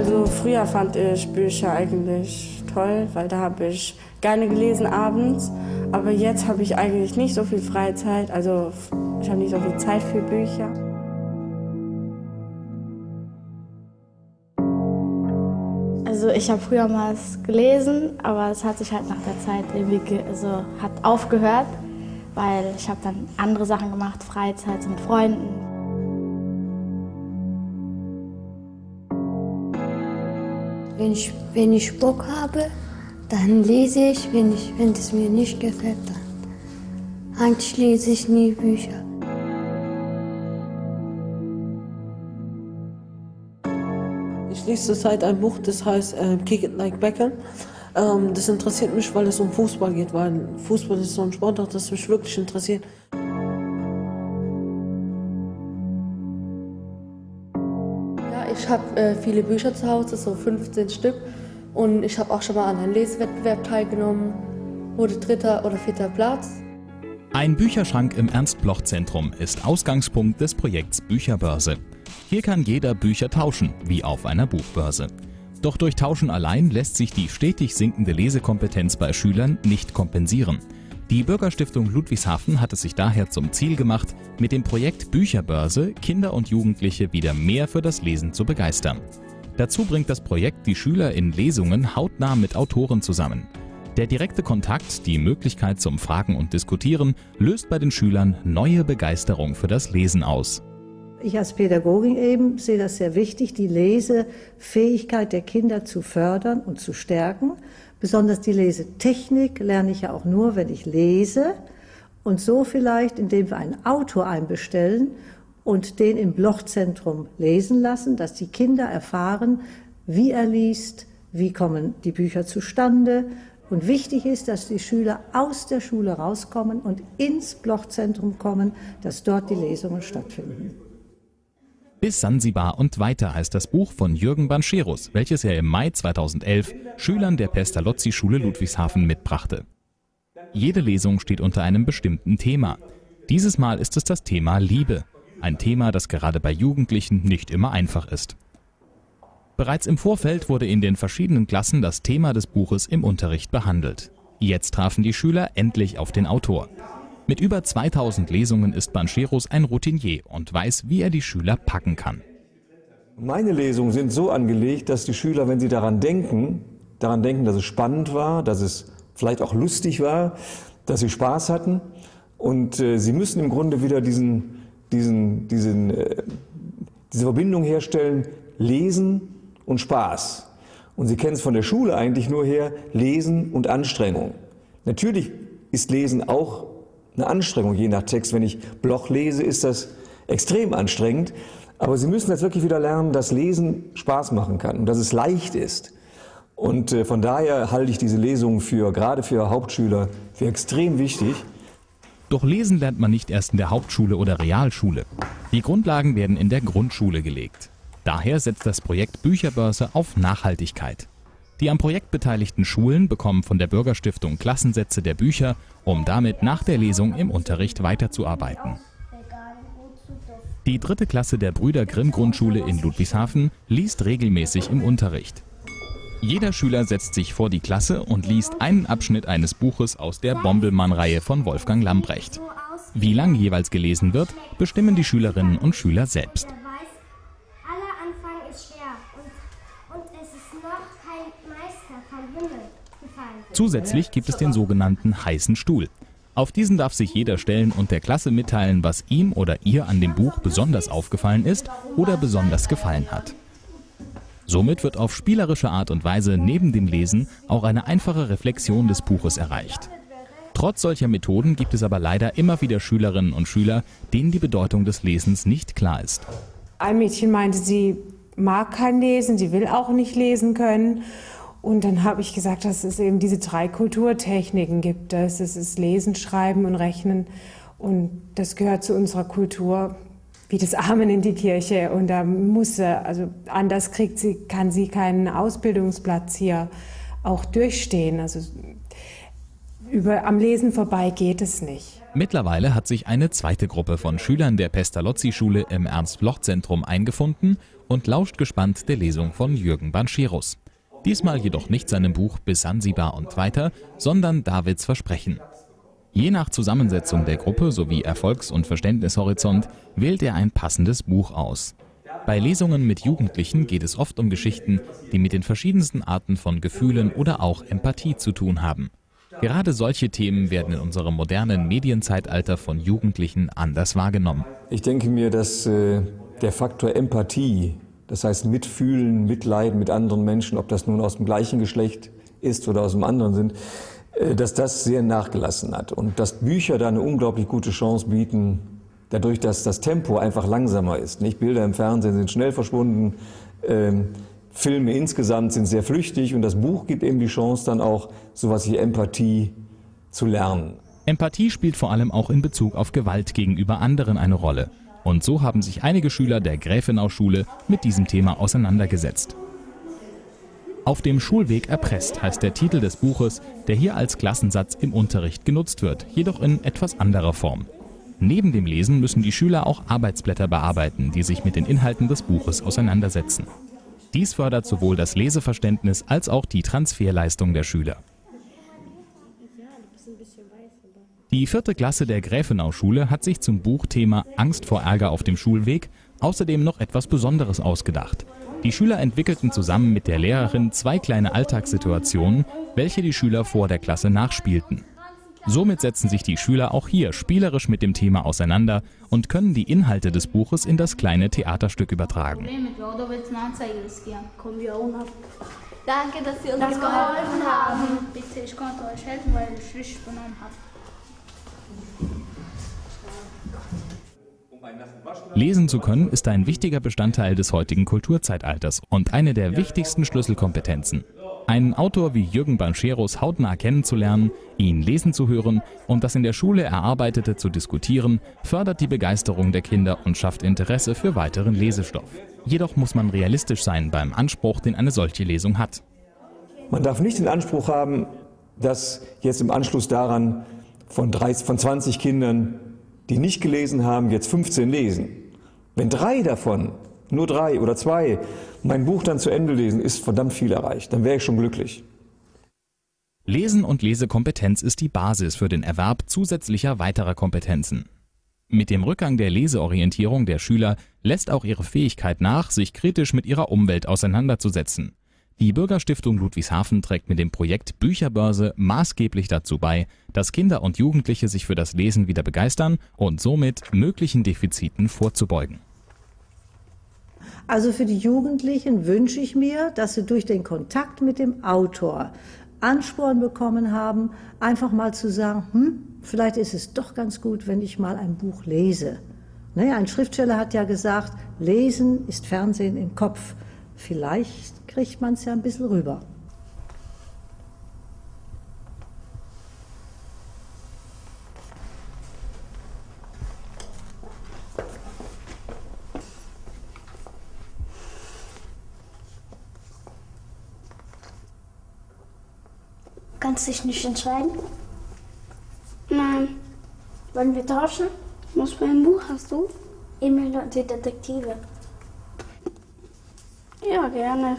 Also früher fand ich Bücher eigentlich toll, weil da habe ich gerne gelesen abends. Aber jetzt habe ich eigentlich nicht so viel Freizeit. Also ich habe nicht so viel Zeit für Bücher. Also ich habe früher mal gelesen, aber es hat sich halt nach der Zeit irgendwie also hat aufgehört, weil ich habe dann andere Sachen gemacht, Freizeit mit Freunden. Wenn ich, wenn ich Bock habe, dann lese ich. Wenn, ich, wenn es mir nicht gefällt, dann eigentlich lese ich nie Bücher. Ich lese zurzeit ein Buch, das heißt äh, Kick It Like Beckham. Ähm, das interessiert mich, weil es um Fußball geht, weil Fußball ist so ein Sport, das mich wirklich interessiert. Habe äh, viele Bücher zu Hause, so 15 Stück. Und ich habe auch schon mal an einem Lesewettbewerb teilgenommen, wurde dritter oder vierter Platz. Ein Bücherschrank im Ernst-Bloch-Zentrum ist Ausgangspunkt des Projekts Bücherbörse. Hier kann jeder Bücher tauschen, wie auf einer Buchbörse. Doch durch Tauschen allein lässt sich die stetig sinkende Lesekompetenz bei Schülern nicht kompensieren. Die Bürgerstiftung Ludwigshafen hat es sich daher zum Ziel gemacht, mit dem Projekt Bücherbörse Kinder und Jugendliche wieder mehr für das Lesen zu begeistern. Dazu bringt das Projekt die Schüler in Lesungen hautnah mit Autoren zusammen. Der direkte Kontakt, die Möglichkeit zum Fragen und Diskutieren, löst bei den Schülern neue Begeisterung für das Lesen aus. Ich als Pädagogin eben sehe das sehr wichtig, die Lesefähigkeit der Kinder zu fördern und zu stärken. Besonders die Lesetechnik lerne ich ja auch nur, wenn ich lese. Und so vielleicht, indem wir einen Autor einbestellen und den im Blochzentrum lesen lassen, dass die Kinder erfahren, wie er liest, wie kommen die Bücher zustande. Und wichtig ist, dass die Schüler aus der Schule rauskommen und ins Blochzentrum kommen, dass dort die Lesungen stattfinden. Bis Sansibar und weiter heißt das Buch von Jürgen Bancherus, welches er im Mai 2011 Schülern der Pestalozzi-Schule Ludwigshafen mitbrachte. Jede Lesung steht unter einem bestimmten Thema. Dieses Mal ist es das Thema Liebe. Ein Thema, das gerade bei Jugendlichen nicht immer einfach ist. Bereits im Vorfeld wurde in den verschiedenen Klassen das Thema des Buches im Unterricht behandelt. Jetzt trafen die Schüler endlich auf den Autor. Mit über 2000 Lesungen ist Bancheros ein Routinier und weiß, wie er die Schüler packen kann. Meine Lesungen sind so angelegt, dass die Schüler, wenn sie daran denken, daran denken, dass es spannend war, dass es vielleicht auch lustig war, dass sie Spaß hatten. Und äh, sie müssen im Grunde wieder diesen, diesen, diesen, äh, diese Verbindung herstellen, Lesen und Spaß. Und Sie kennen es von der Schule eigentlich nur her, Lesen und Anstrengung. Natürlich ist Lesen auch eine Anstrengung, je nach Text. Wenn ich Bloch lese, ist das extrem anstrengend. Aber Sie müssen jetzt wirklich wieder lernen, dass Lesen Spaß machen kann und dass es leicht ist. Und äh, von daher halte ich diese Lesung für, gerade für Hauptschüler, für extrem wichtig. Doch lesen lernt man nicht erst in der Hauptschule oder Realschule. Die Grundlagen werden in der Grundschule gelegt. Daher setzt das Projekt Bücherbörse auf Nachhaltigkeit. Die am Projekt beteiligten Schulen bekommen von der Bürgerstiftung Klassensätze der Bücher, um damit nach der Lesung im Unterricht weiterzuarbeiten. Die dritte Klasse der Brüder Grimm Grundschule in Ludwigshafen liest regelmäßig im Unterricht. Jeder Schüler setzt sich vor die Klasse und liest einen Abschnitt eines Buches aus der Bombelmann-Reihe von Wolfgang Lambrecht. Wie lang jeweils gelesen wird, bestimmen die Schülerinnen und Schüler selbst. Zusätzlich gibt es den sogenannten heißen Stuhl. Auf diesen darf sich jeder stellen und der Klasse mitteilen, was ihm oder ihr an dem Buch besonders aufgefallen ist oder besonders gefallen hat. Somit wird auf spielerische Art und Weise neben dem Lesen auch eine einfache Reflexion des Buches erreicht. Trotz solcher Methoden gibt es aber leider immer wieder Schülerinnen und Schüler, denen die Bedeutung des Lesens nicht klar ist. Ein Mädchen meinte, sie mag kein Lesen, sie will auch nicht lesen können. Und dann habe ich gesagt, dass es eben diese drei Kulturtechniken gibt. Das ist Lesen, Schreiben und Rechnen. Und das gehört zu unserer Kultur wie das Amen in die Kirche. Und da muss sie, also anders kriegt sie, kann sie keinen Ausbildungsplatz hier auch durchstehen. Also über, am Lesen vorbei geht es nicht. Mittlerweile hat sich eine zweite Gruppe von Schülern der Pestalozzi-Schule im Ernst-Bloch-Zentrum eingefunden und lauscht gespannt der Lesung von Jürgen Bancherus. Diesmal jedoch nicht seinem Buch Bis Sansibar und weiter, sondern Davids Versprechen. Je nach Zusammensetzung der Gruppe sowie Erfolgs- und Verständnishorizont wählt er ein passendes Buch aus. Bei Lesungen mit Jugendlichen geht es oft um Geschichten, die mit den verschiedensten Arten von Gefühlen oder auch Empathie zu tun haben. Gerade solche Themen werden in unserem modernen Medienzeitalter von Jugendlichen anders wahrgenommen. Ich denke mir, dass äh, der Faktor Empathie, das heißt Mitfühlen, Mitleiden mit anderen Menschen, ob das nun aus dem gleichen Geschlecht ist oder aus dem anderen sind, äh, dass das sehr nachgelassen hat und dass Bücher da eine unglaublich gute Chance bieten, dadurch, dass das Tempo einfach langsamer ist. Nicht Bilder im Fernsehen sind schnell verschwunden, ähm, Filme insgesamt sind sehr flüchtig und das Buch gibt eben die Chance, dann auch sowas wie Empathie zu lernen. Empathie spielt vor allem auch in Bezug auf Gewalt gegenüber anderen eine Rolle. Und so haben sich einige Schüler der Gräfenau-Schule mit diesem Thema auseinandergesetzt. Auf dem Schulweg erpresst heißt der Titel des Buches, der hier als Klassensatz im Unterricht genutzt wird, jedoch in etwas anderer Form. Neben dem Lesen müssen die Schüler auch Arbeitsblätter bearbeiten, die sich mit den Inhalten des Buches auseinandersetzen. Dies fördert sowohl das Leseverständnis als auch die Transferleistung der Schüler. Die vierte Klasse der Gräfenau-Schule hat sich zum Buchthema Angst vor Ärger auf dem Schulweg außerdem noch etwas Besonderes ausgedacht. Die Schüler entwickelten zusammen mit der Lehrerin zwei kleine Alltagssituationen, welche die Schüler vor der Klasse nachspielten. Somit setzen sich die Schüler auch hier spielerisch mit dem Thema auseinander und können die Inhalte des Buches in das kleine Theaterstück übertragen. Danke, dass Sie uns das geholfen haben. Bitte, ich konnte euch helfen, weil ich richtig benommen habe. Lesen zu können ist ein wichtiger Bestandteil des heutigen Kulturzeitalters und eine der wichtigsten Schlüsselkompetenzen. Einen Autor wie Jürgen Bancheros hautnah kennenzulernen, ihn lesen zu hören und das in der Schule Erarbeitete zu diskutieren, fördert die Begeisterung der Kinder und schafft Interesse für weiteren Lesestoff. Jedoch muss man realistisch sein beim Anspruch, den eine solche Lesung hat. Man darf nicht den Anspruch haben, dass jetzt im Anschluss daran von, 30, von 20 Kindern, die nicht gelesen haben, jetzt 15 lesen. Wenn drei davon, nur drei oder zwei, mein Buch dann zu Ende lesen, ist verdammt viel erreicht. Dann wäre ich schon glücklich. Lesen und Lesekompetenz ist die Basis für den Erwerb zusätzlicher weiterer Kompetenzen. Mit dem Rückgang der Leseorientierung der Schüler lässt auch ihre Fähigkeit nach, sich kritisch mit ihrer Umwelt auseinanderzusetzen. Die Bürgerstiftung Ludwigshafen trägt mit dem Projekt Bücherbörse maßgeblich dazu bei, dass Kinder und Jugendliche sich für das Lesen wieder begeistern und somit möglichen Defiziten vorzubeugen. Also für die Jugendlichen wünsche ich mir, dass sie durch den Kontakt mit dem Autor Ansporn bekommen haben, einfach mal zu sagen, hm, vielleicht ist es doch ganz gut, wenn ich mal ein Buch lese. Naja, ein Schriftsteller hat ja gesagt, Lesen ist Fernsehen im Kopf. Vielleicht kriegt man es ja ein bisschen rüber. Kannst dich nicht entscheiden? Nein. Wollen wir tauschen? Was für ein Buch hast du? Emil und die Detektive. Ja, gerne.